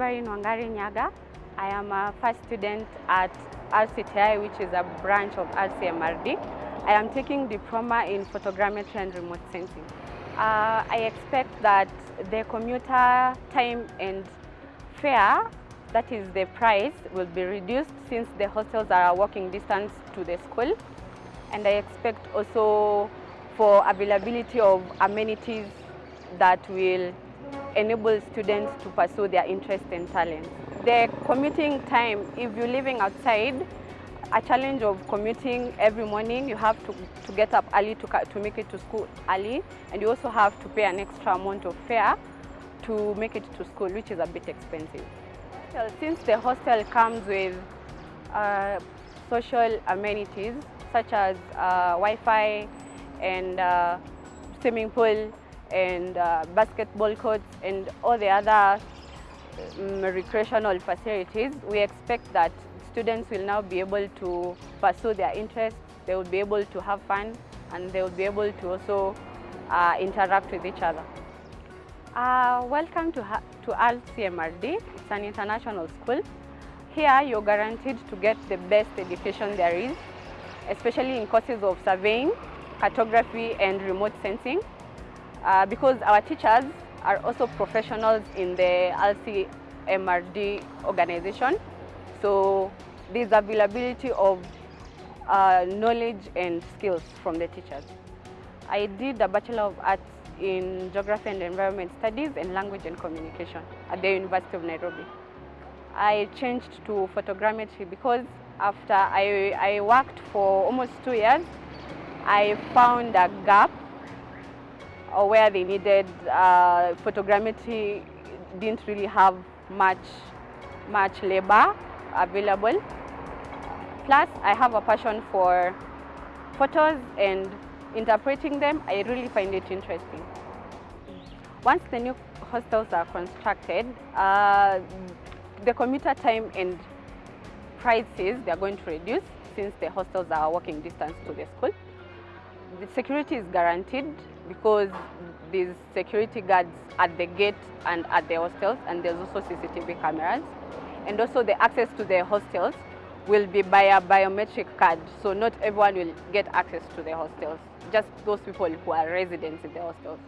Wangari Nyaga. I am a first student at RCTI, which is a branch of RCMRD. I am taking diploma in photogrammetry and remote sensing. Uh, I expect that the commuter time and fare, that is the price, will be reduced since the hostels are a walking distance to the school. And I expect also for availability of amenities that will enable students to pursue their interest and talent. The commuting time, if you're living outside, a challenge of commuting every morning, you have to, to get up early to, to make it to school early, and you also have to pay an extra amount of fare to make it to school, which is a bit expensive. Since the hostel comes with uh, social amenities such as uh, Wi-Fi and uh, swimming pool and uh, basketball courts and all the other um, recreational facilities, we expect that students will now be able to pursue their interests, they will be able to have fun, and they will be able to also uh, interact with each other. Uh, welcome to, to RCMRD. It's an international school. Here you're guaranteed to get the best education there is, especially in courses of surveying, cartography and remote sensing, uh, because our teachers are also professionals in the RCMRD organization. So there's availability of uh, knowledge and skills from the teachers. I did a Bachelor of Arts in Geography and Environment Studies and Language and Communication at the University of Nairobi. I changed to photogrammetry because after I, I worked for almost two years, I found a gap where they needed uh, photogrammetry didn't really have much much labor available. Plus, I have a passion for photos and interpreting them. I really find it interesting. Once the new hostels are constructed, uh, the commuter time and prices they are going to reduce since the hostels are walking distance to the school. The security is guaranteed because there's security guards at the gate and at the hostels and there's also CCTV cameras. And also the access to the hostels will be by a biometric card. So not everyone will get access to the hostels, just those people who are residents in the hostels.